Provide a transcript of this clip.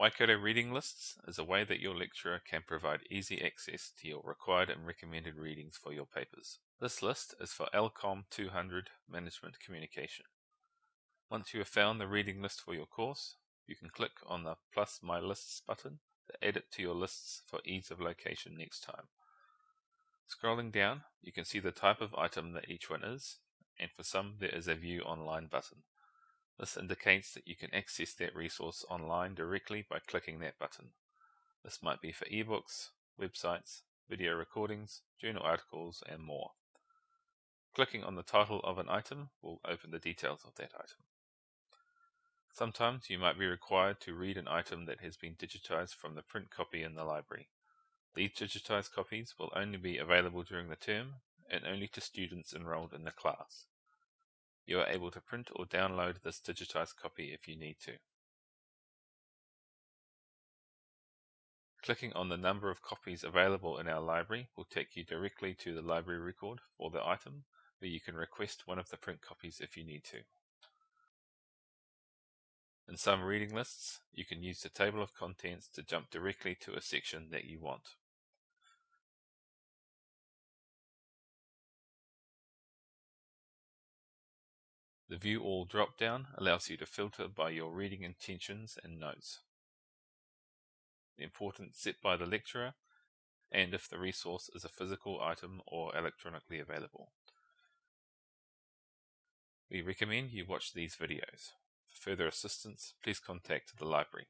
Waikato Reading Lists is a way that your lecturer can provide easy access to your required and recommended readings for your papers. This list is for LCOM 200 Management Communication. Once you have found the reading list for your course, you can click on the plus My Lists button to add it to your lists for ease of location next time. Scrolling down, you can see the type of item that each one is, and for some there is a View Online button. This indicates that you can access that resource online directly by clicking that button. This might be for ebooks, websites, video recordings, journal articles, and more. Clicking on the title of an item will open the details of that item. Sometimes you might be required to read an item that has been digitized from the print copy in the library. These digitized copies will only be available during the term and only to students enrolled in the class. You are able to print or download this digitized copy if you need to. Clicking on the number of copies available in our library will take you directly to the library record for the item, where you can request one of the print copies if you need to. In some reading lists, you can use the table of contents to jump directly to a section that you want. The View All drop-down allows you to filter by your reading intentions and notes, the importance set by the lecturer, and if the resource is a physical item or electronically available. We recommend you watch these videos. For further assistance, please contact the library.